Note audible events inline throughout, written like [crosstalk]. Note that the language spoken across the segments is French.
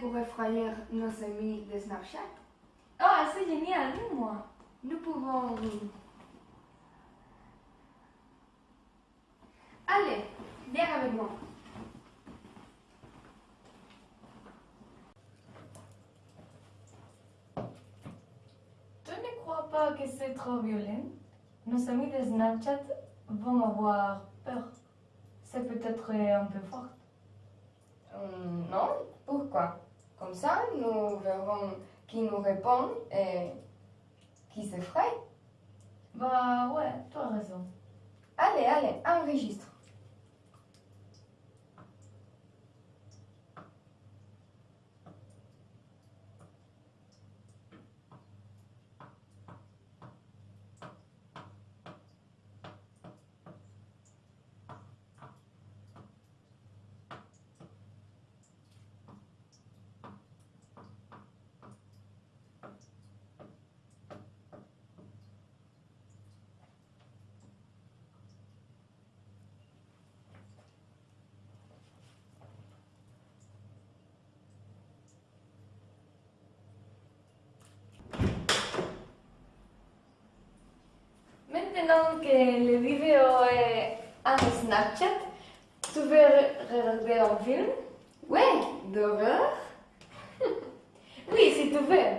Pour effrayer nos amis de Snapchat. Ah, c'est génial, dis-moi. Nous pouvons... Allez, viens avec moi. Tu ne crois pas que c'est trop violent? Nos amis de Snapchat vont avoir peur. C'est peut-être un peu fort. Hum, non, pourquoi? Comme ça, nous verrons qui nous répond et qui s'effraie. Bah ouais, tu as raison. Allez, allez, enregistre. Maintenant que la vidéo est en Snapchat, tu veux re- regarder un film Ouais, d'horreur [laughs] Oui, si tu veux.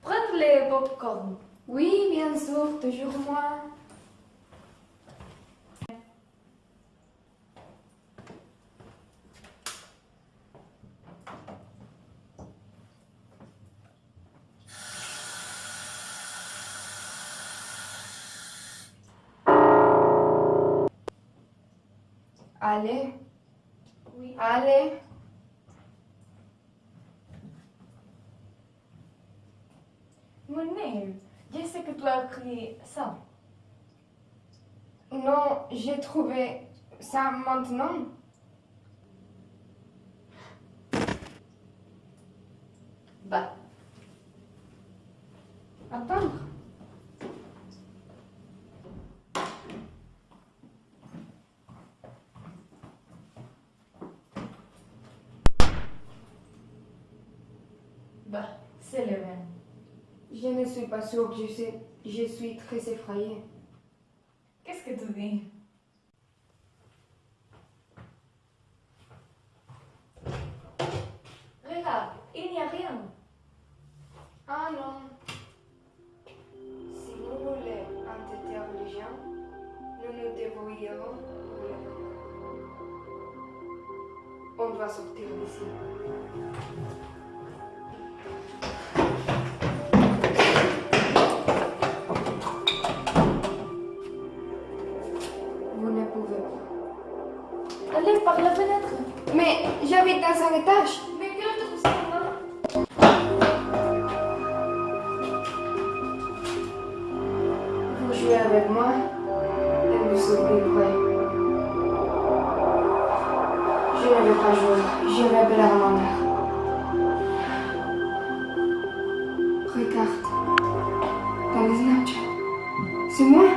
Prends le popcorn. Oui, bien sûr, toujours moi. Allez, Oui. allez. Mon nez, je sais que tu as écrit ça. Non, j'ai trouvé ça maintenant. Bah, Attendre. Bah, c'est le même. Je ne suis pas sûre que je, sais, je suis très effrayée. Qu'est-ce que tu dis Regarde, il n'y a rien. Ah non. Si nous voulons entêter les gens, nous nous débrouillerons. On doit sortir d'ici. Mais Vous jouez avec moi et vous survivrez. Je ne vais pas jouer, je vais appeler à ma mère. Regarde, dans les Snapchat. C'est moi